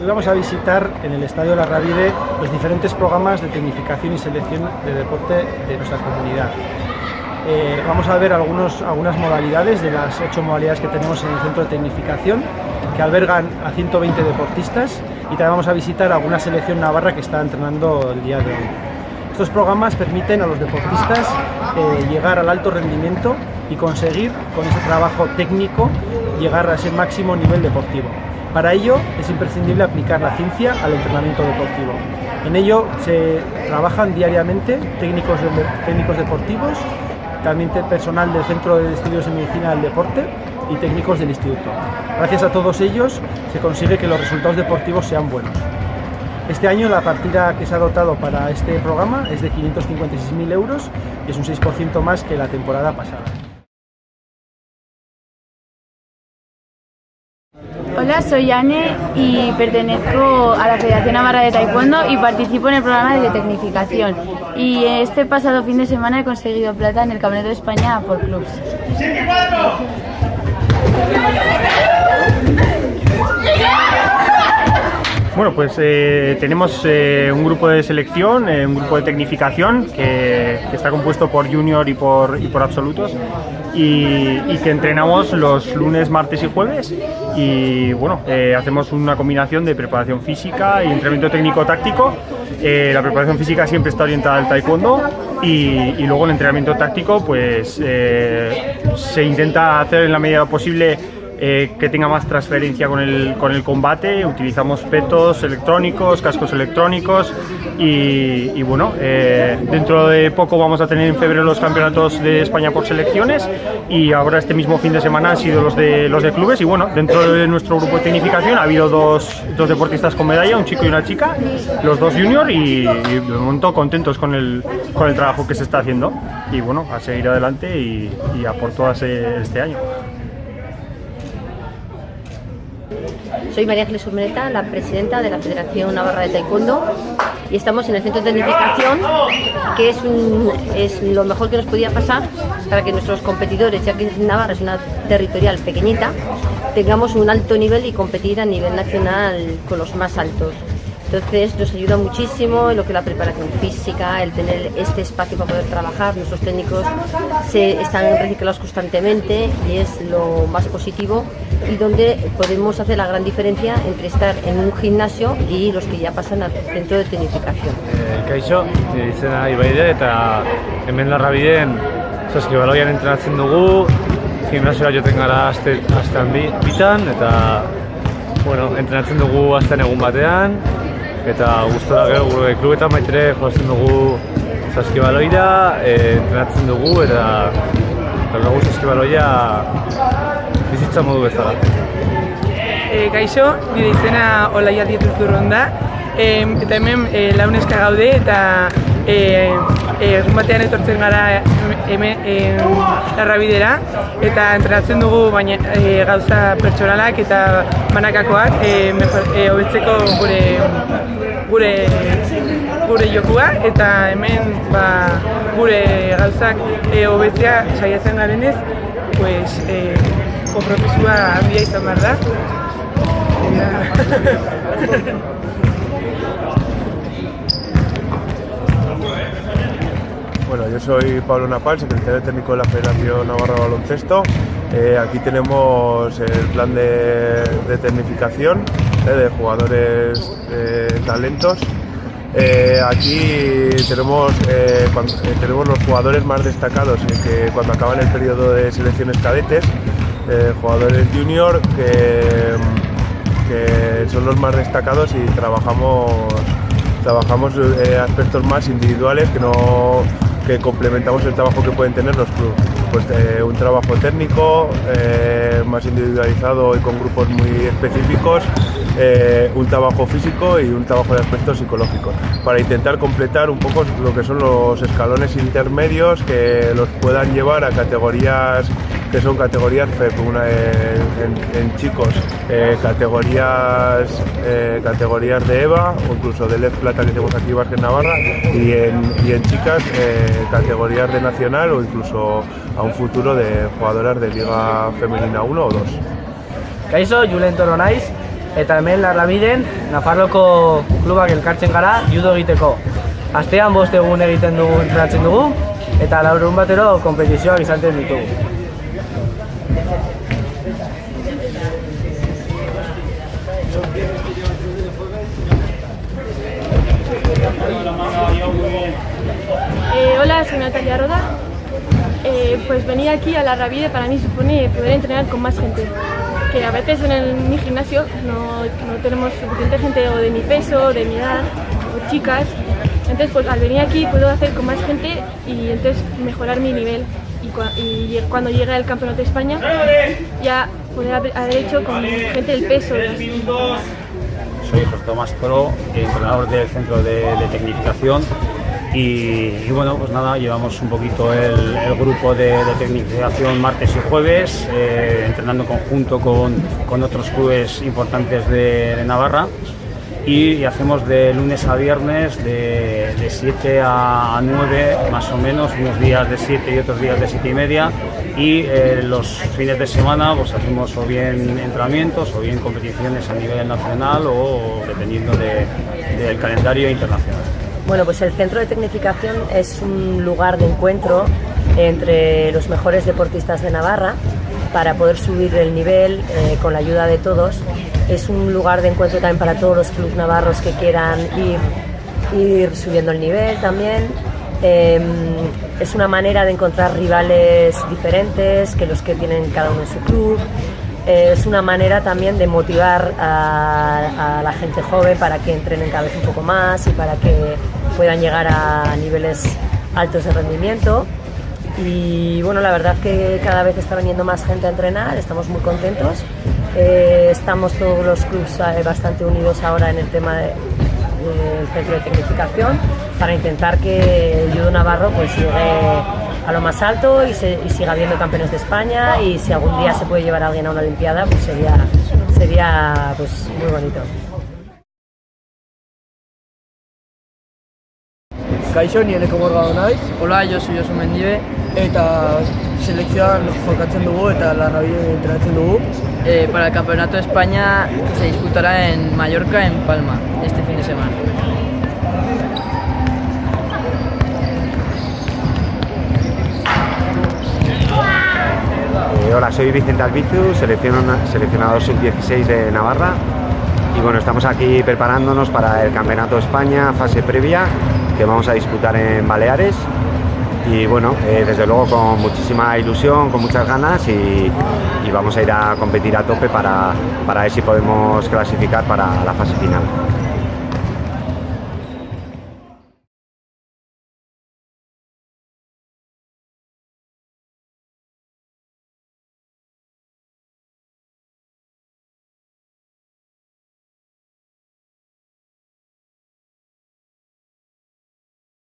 Hoy vamos a visitar en el Estadio La Ravide los diferentes programas de tecnificación y selección de deporte de nuestra comunidad. Eh, vamos a ver algunas modalidades de las ocho modalidades que tenemos en el centro de tecnificación que albergan a 120 deportistas y también vamos a visitar alguna selección navarra que está entrenando el día de hoy. Estos programas permiten a los deportistas eh, llegar al alto rendimiento y conseguir con ese trabajo técnico llegar a ese máximo nivel deportivo. Para ello es imprescindible aplicar la ciencia al entrenamiento deportivo. En ello se trabajan diariamente técnicos, técnicos deportivos, también personal del Centro de Estudios de Medicina del Deporte y técnicos del instituto. Gracias a todos ellos se consigue que los resultados deportivos sean buenos. Este año la partida que se ha dotado para este programa es de 556.000 euros y es un 6% más que la temporada pasada. Hola, soy Anne y pertenezco a la Federación Navarra de Taekwondo y participo en el programa de tecnificación. Y este pasado fin de semana he conseguido plata en el Campeonato de España por clubs. Bueno, pues eh, tenemos eh, un grupo de selección, eh, un grupo de tecnificación que, está compuesto por junior y por absolutos y, que entrenamos los lunes, martes y jueves y bueno, hacemos una combinación de preparación física y entrenamiento técnico-táctico. la preparación física siempre está orientada al taekwondo y, y luego el entrenamiento táctico pues se intenta hacer en la medida posible eh, que tenga más transferencia con el, con el combate. Utilizamos petos electrónicos, cascos electrónicos y, bueno, eh, dentro de poco vamos a tener en febrero los campeonatos de España por selecciones y ahora este mismo fin de semana han sido los de, los de clubes y bueno, dentro de nuestro grupo de tecnificación ha habido dos, dos deportistas con medalla, un chico y una chica, los dos junior y, y de momento contentos con el, con el trabajo que se está haciendo y bueno, a seguir adelante y, y a por todas este año. Soy María Ángeles Urmeneta, la presidenta de la Federación Navarra de Taekwondo y estamos en el centro de tecnificación que es, lo mejor que nos podía pasar para que nuestros competidores, ya que Navarra es una territorial pequeñita, tengamos un alto nivel y competir a nivel nacional con los más altos. Entonces nos ayuda muchísimo en lo que es la preparación física, el tener este espacio para poder trabajar. Nuestros técnicos se están reciclados constantemente y es lo más positivo y donde podemos hacer la gran diferencia entre estar en un gimnasio y los que ya pasan al centro de tecnificación. Eh, kaixo, izena Ibaide eta hemen larrabiden saskibaloian entrenatzen dugu, gimnasioa joten gara aste, astean bi, bitan eta bueno, entrenatzen dugu astean egun batean eta gustora gero gure klubetan baitere jolasten dugu saskibaloira, e, entrenatzen dugu eta eta dugu saskibaloia bizitza modu bezala. E, gaixo, nire izena Olaia Dieturzurron da, e, eta hemen e, launeska gaude eta egun batean etortzen gara hemen e, larrabidera eta entrenatzen dugu baina e, gauza pertsonalak eta banakakoak e, e, hobetzeko gure gure gure jokua eta hemen ba, gure gauzak e, hobetzea saiatzen garenez pues, e, konpromisua handia izan behar da. Bueno, yo soy Pablo Napal, secretario técnico de la Federación Navarra Baloncesto. Eh, aquí tenemos el plan de, de tecnificación eh, de jugadores eh, talentos. aquí tenemos, tenemos los jugadores más destacados que cuando acaban el periodo de selecciones cadetes, jugadores junior que, que son los más destacados y trabajamos trabajamos aspectos más individuales que no que complementamos el trabajo que pueden tener los clubes. Pues eh, un trabajo técnico, eh, más individualizado y con grupos muy específicos, eh, un trabajo físico y un trabajo de aspectos psicológicos, para intentar completar un poco lo que son los escalones intermedios que los puedan llevar a categorías que son categorías FEP, una en, en chicos, eh, categorías eh, categorías de EVA o incluso de LED Plata que tenemos aquí en Navarra y en, y en chicas eh, categorías de nacional o incluso a un futuro de jugadoras de Liga Femenina 1 o 2. Kaixo, Julen Toro naiz, eta hemen Larrabiden Nafarroko klubak elkartzen gara judo egiteko. Astean bost egun egiten dugu entrenatzen dugu eta laurun batero konpetizioak izaten ditugu. Soy Natalia Roda. Eh, pues venir aquí a la Ravide para mí supone poder entrenar con más gente. Que a veces en el, mi gimnasio no, no tenemos suficiente gente o de mi peso, de mi edad, o chicas. Entonces, pues al venir aquí puedo hacer con más gente y entonces mejorar mi nivel. Y, cua- y cuando llegue al Campeonato de España, ya poder haber hecho con gente del peso. Soy José Tomás Pro, entrenador del centro de tecnificación y, bueno, pues nada, llevamos un poquito el, grupo de, de tecnificación martes y jueves, eh, entrenando en conjunto con, con otros clubes importantes de, Navarra y, hacemos de lunes a viernes de, de 7 a 9 más o menos, unos días de 7 y otros días de 7 y media y eh, los fines de semana pues hacemos o bien entrenamientos o bien competiciones a nivel nacional o dependiendo de- del calendario internacional. Bueno, pues el Centro de Tecnificación es un lugar de encuentro entre los mejores deportistas de Navarra para poder subir el nivel eh, con la ayuda de todos. Es un lugar de encuentro también para todos los clubes navarros que quieran ir, subiendo el nivel también. Eh, es una manera de encontrar rivales diferentes que los que tienen cada uno en su club. Eh, es una manera también de motivar a, a la gente joven para que entrenen cada vez un poco más y para que puedan llegar a niveles altos de rendimiento. Y bueno, la verdad que cada vez está viniendo más gente a entrenar, estamos muy contentos. Eh, estamos todos los clubes eh, bastante unidos ahora en el tema de- del centro de tecnificación para intentar que el judo navarro pues llegue a lo más alto y, se- y siga habiendo campeones de España y si algún día se puede llevar a alguien a una olimpiada pues sería, sería pues muy bonito. Kaixo, ni eneko borga naiz. Hola, yo soy Josu Mendibe. Eta selekzioan jokatzen dugu eta larrabide entrenatzen dugu. Eh, para el Campeonato de España que se disputará en Mallorca, en Palma, este fin de semana. Eh, hola, soy Vicente Albizu, selecciona- seleccionador sub-16 de Navarra. Y bueno, estamos aquí preparándonos para el Campeonato de España, fase previa, que vamos a disputar en Baleares. Y bueno, eh, desde luego con muchísima ilusión, con muchas ganas y, y vamos a ir a competir a tope para, para ver si podemos clasificar para la fase final.